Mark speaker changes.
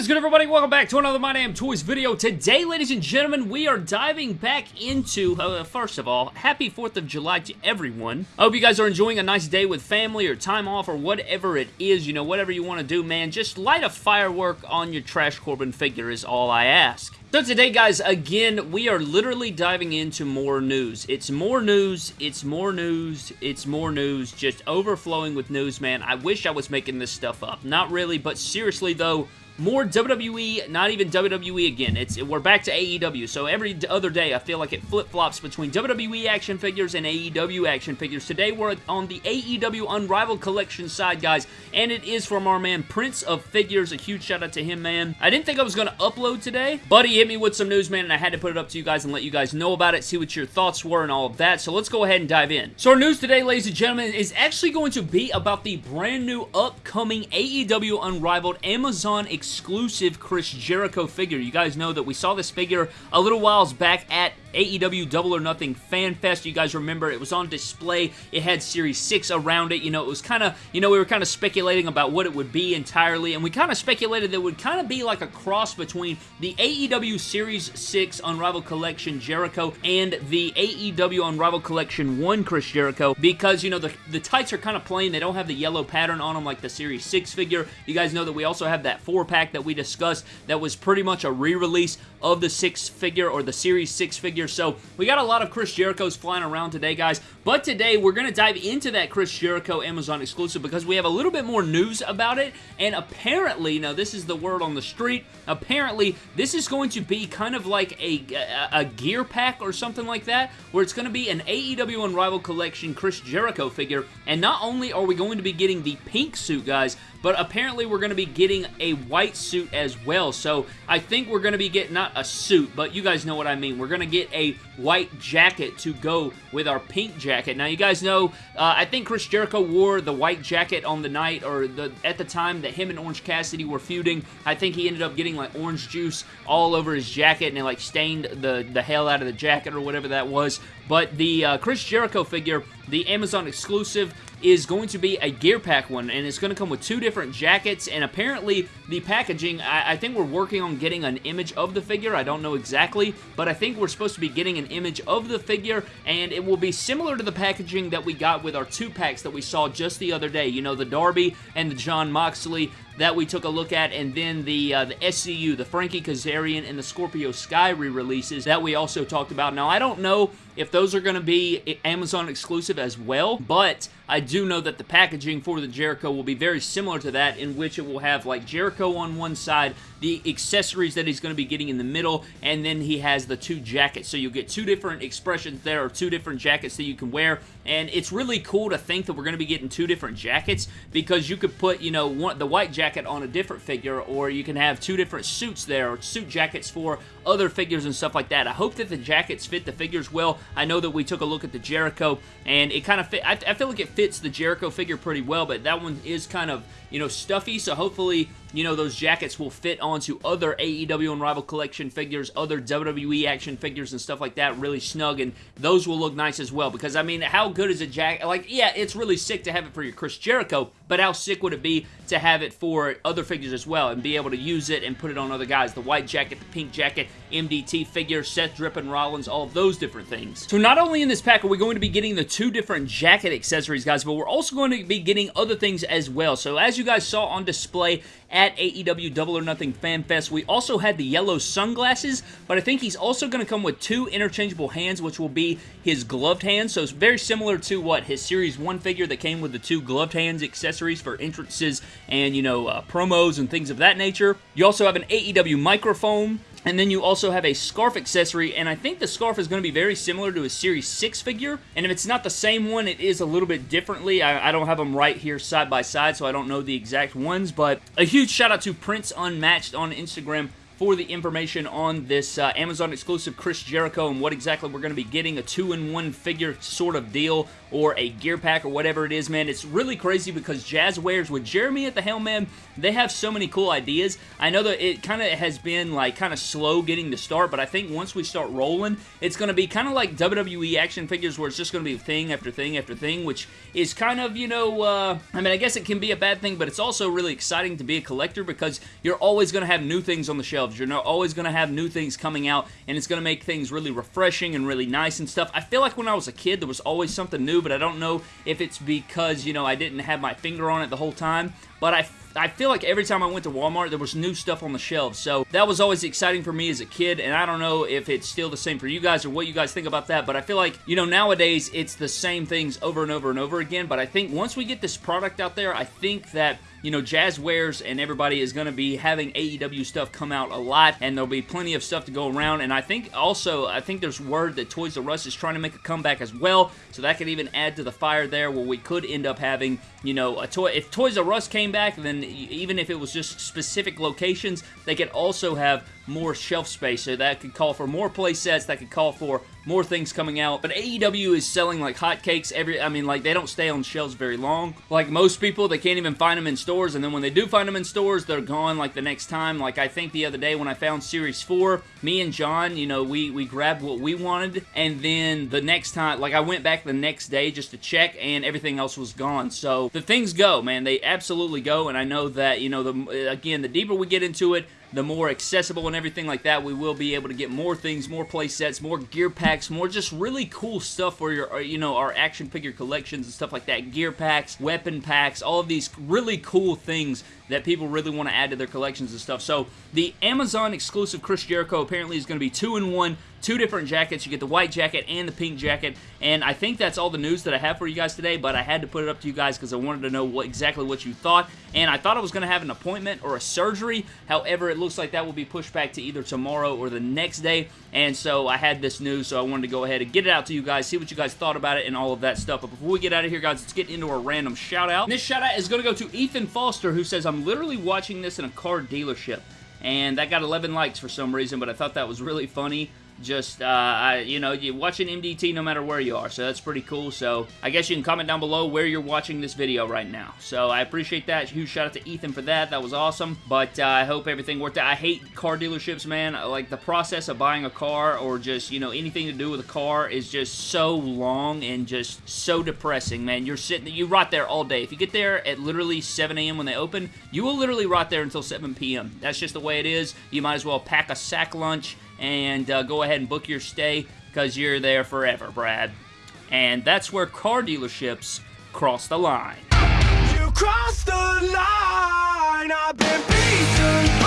Speaker 1: Is good everybody? Welcome back to another My Damn Toys video. Today, ladies and gentlemen, we are diving back into, uh, first of all, happy 4th of July to everyone. I hope you guys are enjoying a nice day with family or time off or whatever it is, you know, whatever you want to do, man. Just light a firework on your Trash Corbin figure is all I ask. So today, guys, again, we are literally diving into more news. It's more news, it's more news, it's more news, just overflowing with news, man. I wish I was making this stuff up. Not really, but seriously, though, more WWE, not even WWE again. It's We're back to AEW, so every other day I feel like it flip-flops between WWE action figures and AEW action figures. Today we're on the AEW Unrivaled Collection side, guys, and it is from our man Prince of Figures. A huge shout out to him, man. I didn't think I was going to upload today, but he hit me with some news, man, and I had to put it up to you guys and let you guys know about it, see what your thoughts were and all of that, so let's go ahead and dive in. So our news today, ladies and gentlemen, is actually going to be about the brand new upcoming AEW Unrivaled Amazon exclusive Chris Jericho figure. You guys know that we saw this figure a little whiles back at AEW Double or Nothing Fan Fest. You guys remember it was on display. It had Series 6 around it. You know, it was kind of, you know, we were kind of speculating about what it would be entirely, and we kind of speculated that it would kind of be like a cross between the AEW Series 6 Unrivaled Collection Jericho and the AEW Unrivaled Collection 1 Chris Jericho because, you know, the, the tights are kind of plain. They don't have the yellow pattern on them like the Series 6 figure. You guys know that we also have that 4-pack that we discussed that was pretty much a re-release of the 6 figure or the Series 6 figure So we got a lot of Chris Jericho's flying around today, guys. But today we're going to dive into that Chris Jericho Amazon exclusive because we have a little bit more news about it. And apparently, now this is the word on the street, apparently this is going to be kind of like a, a, a gear pack or something like that, where it's going to be an AEW Unrivaled Collection Chris Jericho figure. And not only are we going to be getting the pink suit, guys, but apparently we're going to be getting a white suit as well. So I think we're going to be getting, not a suit, but you guys know what I mean. We're going to get a white jacket to go with our pink jacket. Now you guys know, uh, I think Chris Jericho wore the white jacket on the night, or the at the time that him and Orange Cassidy were feuding. I think he ended up getting like orange juice all over his jacket and it like stained the, the hell out of the jacket or whatever that was. But the uh, Chris Jericho figure, the Amazon exclusive, is going to be a gear pack one, and it's going to come with two different jackets, and apparently the packaging, I, I, think we're working on getting an image of the figure, I don't know exactly, but I think we're supposed to be getting an image of the figure, and it will be similar to the packaging that we got with our two packs that we saw just the other day, you know, the Darby and the Jon Moxley, that we took a look at, and then the uh, the SCU, the Frankie Kazarian and the Scorpio Sky re-releases that we also talked about. Now, I don't know if those are going to be Amazon exclusive as well, but I do know that the packaging for the Jericho will be very similar to that, in which it will have like Jericho on one side, the accessories that he's going to be getting in the middle, and then he has the two jackets. So you'll get two different expressions there, or two different jackets that you can wear, and it's really cool to think that we're going to be getting two different jackets, because you could put, you know, one, the white jacket on a different figure, or you can have two different suits there, or suit jackets for other figures and stuff like that. I hope that the jackets fit the figures well. I know that we took a look at the Jericho, and it kind of fit, I, I feel like it fits the Jericho figure pretty well, but that one is kind of, you know, stuffy, so hopefully you know, those jackets will fit onto other AEW Unrivaled Collection figures, other WWE action figures and stuff like that really snug, and those will look nice as well, because, I mean, how good is a jacket? Like, yeah, it's really sick to have it for your Chris Jericho, but how sick would it be to have it for other figures as well, and be able to use it and put it on other guys? The white jacket, the pink jacket, MDT figure, Seth Drippin' Rollins, all those different things. So not only in this pack are we going to be getting the two different jacket accessories, guys, but we're also going to be getting other things as well. So as you guys saw on display at AEW Double or Nothing Fan Fest. We also had the yellow sunglasses, but I think he's also going to come with two interchangeable hands, which will be his gloved hands. So it's very similar to what his Series 1 figure that came with the two gloved hands accessories for entrances and, you know, uh, promos and things of that nature. You also have an AEW microphone and then you also have a scarf accessory, and I think the scarf is going to be very similar to a Series 6 figure. And if it's not the same one, it is a little bit differently. I, I, don't have them right here side by side, so I don't know the exact ones. But a huge shout out to Prince Unmatched on Instagram for the information on this uh, Amazon exclusive Chris Jericho and what exactly we're going to be getting, a two-in-one figure sort of deal or a gear pack or whatever it is, man. It's really crazy because Jazwares, with Jeremy at the helm, man, they have so many cool ideas. I know that it kind of has been like kind of slow getting to start, but I think once we start rolling, it's going to be kind of like WWE action figures where it's just going to be thing after thing after thing, which is kind of, you know, uh, I mean, I guess it can be a bad thing, but it's also really exciting to be a collector because you're always going to have new things on the shelves. You're always going to have new things coming out, and it's going to make things really refreshing and really nice and stuff. I feel like when I was a kid, there was always something new, but I don't know if it's because, you know, I didn't have my finger on it the whole time, but I I feel like every time I went to Walmart, there was new stuff on the shelves. So that was always exciting for me as a kid, and I don't know if it's still the same for you guys or what you guys think about that, but I feel like, you know, nowadays it's the same things over and over and over again, but I think once we get this product out there, I think that you know, Jazwares and everybody is going to be having AEW stuff come out a lot, and there'll be plenty of stuff to go around. And I think also, I think there's word that Toys R Us is trying to make a comeback as well, so that could even add to the fire there, where we could end up having, you know, a toy. If Toys R Us came back, then even if it was just specific locations, they could also have more shelf space. So that could call for more play sets, that could call for more things coming out. But AEW is selling like hotcakes every, I mean, like they don't stay on shelves very long. Like most people, they can't even find them in stores. And then when they do find them in stores, they're gone like the next time. Like I think the other day when I found Series 4, me and John, you know, we, we grabbed what we wanted. And then the next time, like I went back the next day just to check and everything else was gone. So the things go, man. They absolutely go. And I know that, you know, the again, the deeper we get into it, the more accessible and everything like that, we will be able to get more things, more play sets, more gear packs, more just really cool stuff for your, uh, you know, our action figure collections and stuff like that. Gear packs, weapon packs, all of these really cool things that people really want to add to their collections and stuff. So the Amazon exclusive Chris Jericho apparently is going to be two in one two different jackets. You get the white jacket and the pink jacket, and I think that's all the news that I have for you guys today, but I had to put it up to you guys because I wanted to know what exactly what you thought, and I thought I was going to have an appointment or a surgery. However, it looks like that will be pushed back to either tomorrow or the next day, and so I had this news, so I wanted to go ahead and get it out to you guys, see what you guys thought about it, and all of that stuff. But before we get out of here, guys, let's get into a random shout-out. This shout-out is going to go to Ethan Foster, who says, I'm literally watching this in a car dealership and that got 11 likes for some reason, but I thought that was really funny just, uh, I, you know, you're watching MDT no matter where you are, so that's pretty cool. So I guess you can comment down below where you're watching this video right now. So I appreciate that. Huge shout out to Ethan for that. That was awesome. But uh, I hope everything worked out. I hate car dealerships, man. Like the process of buying a car or just, you know, anything to do with a car is just so long and just so depressing, man. You're sitting, you rot there all day. If you get there at literally 7 a.m. when they open, you will literally rot there until 7 p.m. That's just the way it is. You might as well pack a sack lunch and uh, go ahead and book your stay because you're there forever, Brad. And that's where car dealerships cross the line. You cross the line, I've been beaten.